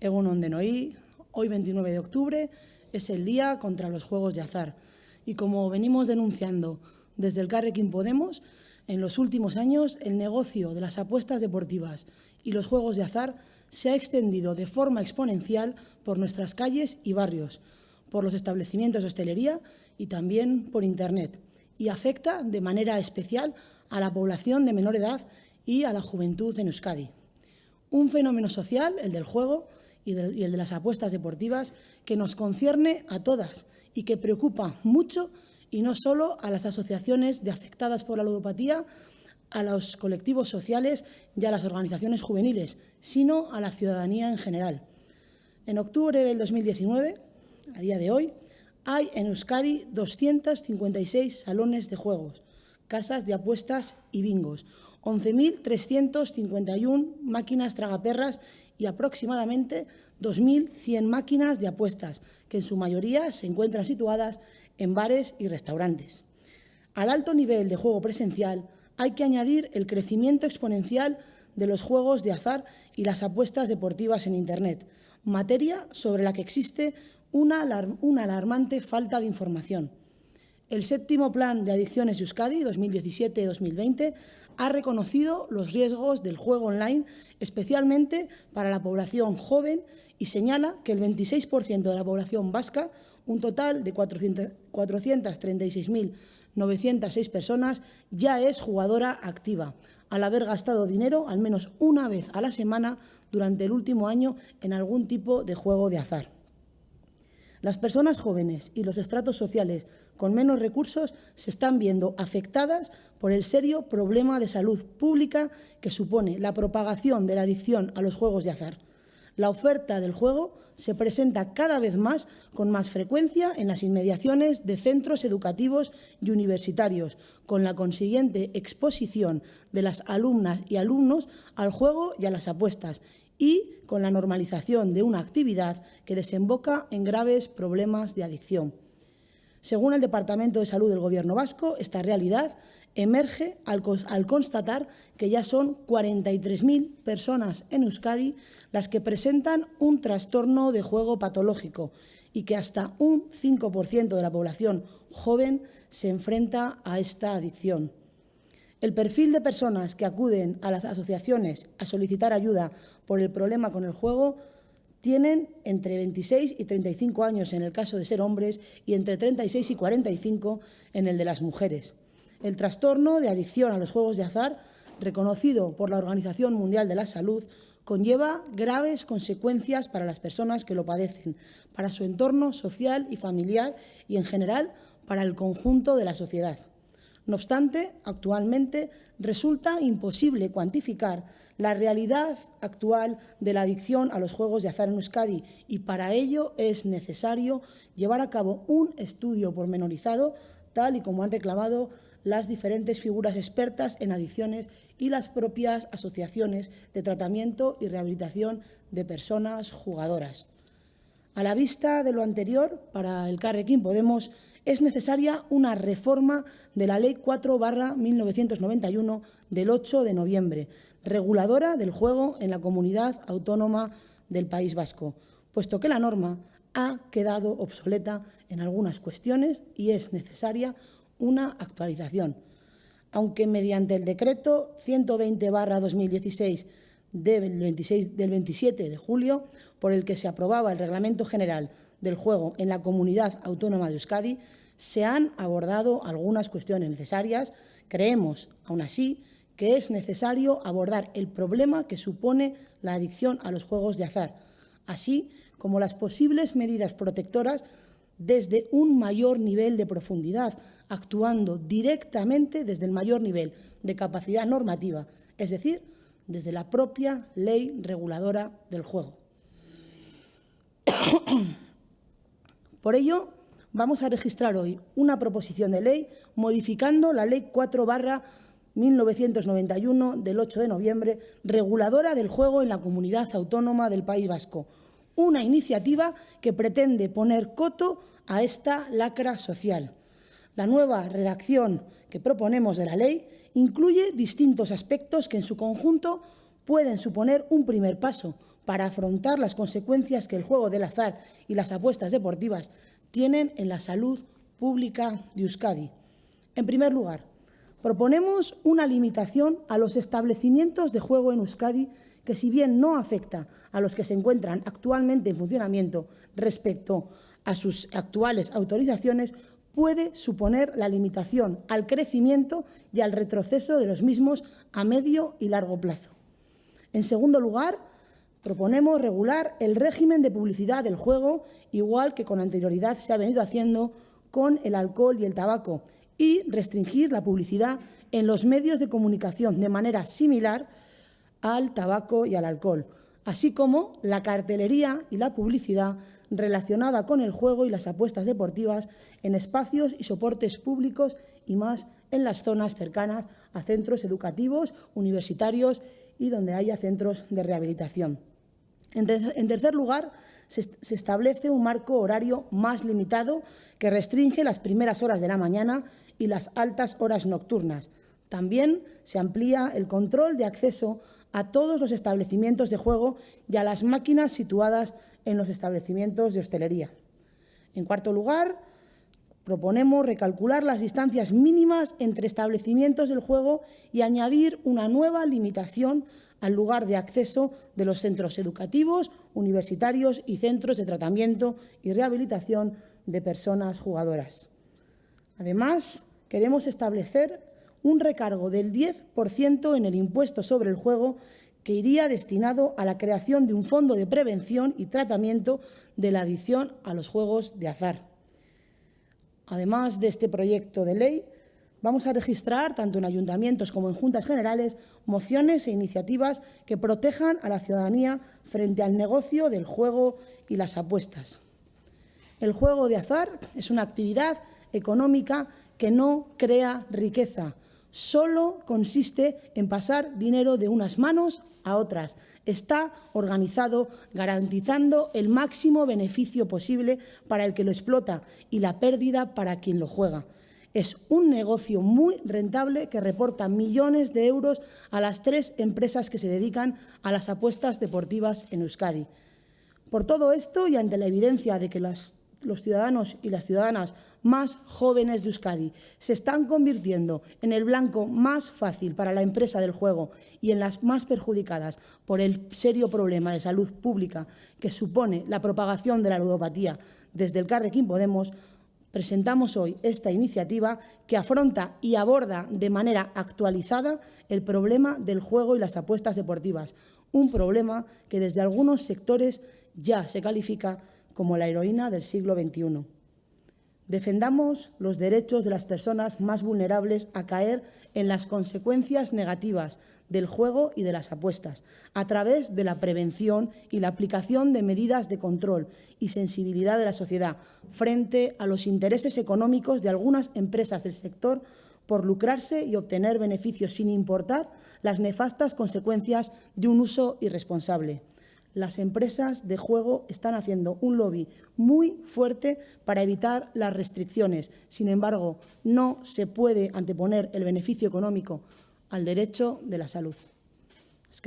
Egunon de Noí, hoy 29 de octubre es el día contra los juegos de azar. Y como venimos denunciando desde el Carrequín Podemos, en los últimos años el negocio de las apuestas deportivas y los juegos de azar se ha extendido de forma exponencial por nuestras calles y barrios, por los establecimientos de hostelería y también por Internet, y afecta de manera especial a la población de menor edad y a la juventud en Euskadi. Un fenómeno social, el del juego, y, el de las apuestas deportivas que nos concierne a todas y que preocupa mucho y no solo a las asociaciones de afectadas por la ludopatía, a los colectivos sociales y a las organizaciones juveniles, sino a la ciudadanía en general. En octubre del 2019, a día de hoy, hay en Euskadi 256 salones de juegos, casas de apuestas y bingos, 11.351 máquinas tragaperras y aproximadamente 2.100 máquinas de apuestas, que en su mayoría se encuentran situadas en bares y restaurantes. Al alto nivel de juego presencial hay que añadir el crecimiento exponencial de los juegos de azar y las apuestas deportivas en Internet, materia sobre la que existe una, alarmante falta de información. El séptimo Plan de Adicciones Euskadi 2017-2020 ha reconocido los riesgos del juego online, especialmente para la población joven, y señala que el 26% de la población vasca, un total de 436.906 personas, ya es jugadora activa, al haber gastado dinero al menos una vez a la semana durante el último año en algún tipo de juego de azar. Las personas jóvenes y los estratos sociales con menos recursos se están viendo afectadas por el serio problema de salud pública que supone la propagación de la adicción a los juegos de azar. La oferta del juego se presenta cada vez más con más frecuencia en las inmediaciones de centros educativos y universitarios, con la consiguiente exposición de las alumnas y alumnos al juego y a las apuestas, y con la normalización de una actividad que desemboca en graves problemas de adicción. Según el Departamento de Salud del Gobierno vasco, esta realidad emerge al, constatar que ya son 43.000 personas en Euskadi las que presentan un trastorno de juego patológico y que hasta un 5% de la población joven se enfrenta a esta adicción. El perfil de personas que acuden a las asociaciones a solicitar ayuda por el problema con el juego tienen entre 26 y 35 años en el caso de ser hombres y entre 36 y 45 en el de las mujeres. El trastorno de adicción a los juegos de azar, reconocido por la Organización Mundial de la Salud, conlleva graves consecuencias para las personas que lo padecen, para su entorno social y familiar y, en general, para el conjunto de la sociedad. No obstante, actualmente resulta imposible cuantificar la realidad actual de la adicción a los juegos de azar en Euskadi y para ello es necesario llevar a cabo un estudio pormenorizado, tal y como han reclamado las diferentes figuras expertas en adicciones y las propias asociaciones de tratamiento y rehabilitación de personas jugadoras. A la vista de lo anterior, para el Carrequín Podemos es necesaria una reforma de la Ley 4 1991 del 8 de noviembre, reguladora del juego en la comunidad autónoma del País Vasco, puesto que la norma ha quedado obsoleta en algunas cuestiones y es necesaria una actualización. Aunque mediante el decreto 120-2016 del, 26, del 27 de julio, por el que se aprobaba el Reglamento General del Juego en la Comunidad Autónoma de Euskadi, se han abordado algunas cuestiones necesarias. Creemos, aún así, que es necesario abordar el problema que supone la adicción a los juegos de azar, así como las posibles medidas protectoras desde un mayor nivel de profundidad, actuando directamente desde el mayor nivel de capacidad normativa, es decir, desde la propia ley reguladora del juego. Por ello, vamos a registrar hoy una proposición de ley modificando la Ley 4 1991 del 8 de noviembre, reguladora del juego en la comunidad autónoma del País Vasco. Una iniciativa que pretende poner coto a esta lacra social. La nueva redacción que proponemos de la ley incluye distintos aspectos que en su conjunto pueden suponer un primer paso para afrontar las consecuencias que el juego del azar y las apuestas deportivas tienen en la salud pública de Euskadi. En primer lugar, proponemos una limitación a los establecimientos de juego en Euskadi que, si bien no afecta a los que se encuentran actualmente en funcionamiento respecto a sus actuales autorizaciones, puede suponer la limitación al crecimiento y al retroceso de los mismos a medio y largo plazo. En segundo lugar, proponemos regular el régimen de publicidad del juego, igual que con anterioridad se ha venido haciendo con el alcohol y el tabaco, y restringir la publicidad en los medios de comunicación de manera similar al tabaco y al alcohol, así como la cartelería y la publicidad relacionada con el juego y las apuestas deportivas en espacios y soportes públicos y más en las zonas cercanas a centros educativos, universitarios y donde haya centros de rehabilitación. En tercer lugar, se establece un marco horario más limitado que restringe las primeras horas de la mañana y las altas horas nocturnas. También se amplía el control de acceso a todos los establecimientos de juego y a las máquinas situadas en los establecimientos de hostelería. En cuarto lugar, proponemos recalcular las distancias mínimas entre establecimientos del juego y añadir una nueva limitación al lugar de acceso de los centros educativos, universitarios y centros de tratamiento y rehabilitación de personas jugadoras. Además, queremos establecer un recargo del 10% en el impuesto sobre el juego que iría destinado a la creación de un fondo de prevención y tratamiento de la adicción a los juegos de azar. Además de este proyecto de ley, vamos a registrar, tanto en ayuntamientos como en juntas generales, mociones e iniciativas que protejan a la ciudadanía frente al negocio del juego y las apuestas. El juego de azar es una actividad económica que no crea riqueza, solo consiste en pasar dinero de unas manos a otras. Está organizado garantizando el máximo beneficio posible para el que lo explota y la pérdida para quien lo juega. Es un negocio muy rentable que reporta millones de euros a las tres empresas que se dedican a las apuestas deportivas en Euskadi. Por todo esto y ante la evidencia de que los ciudadanos y las ciudadanas más jóvenes de Euskadi. Se están convirtiendo en el blanco más fácil para la empresa del juego y en las más perjudicadas por el serio problema de salud pública que supone la propagación de la ludopatía. Desde el Carrequín Podemos, presentamos hoy esta iniciativa que afronta y aborda de manera actualizada el problema del juego y las apuestas deportivas, un problema que desde algunos sectores ya se califica como la heroína del siglo XXI. Defendamos los derechos de las personas más vulnerables a caer en las consecuencias negativas del juego y de las apuestas, a través de la prevención y la aplicación de medidas de control y sensibilidad de la sociedad frente a los intereses económicos de algunas empresas del sector por lucrarse y obtener beneficios sin importar las nefastas consecuencias de un uso irresponsable las empresas de juego están haciendo un lobby muy fuerte para evitar las restricciones. Sin embargo, no se puede anteponer el beneficio económico al derecho de la salud. Es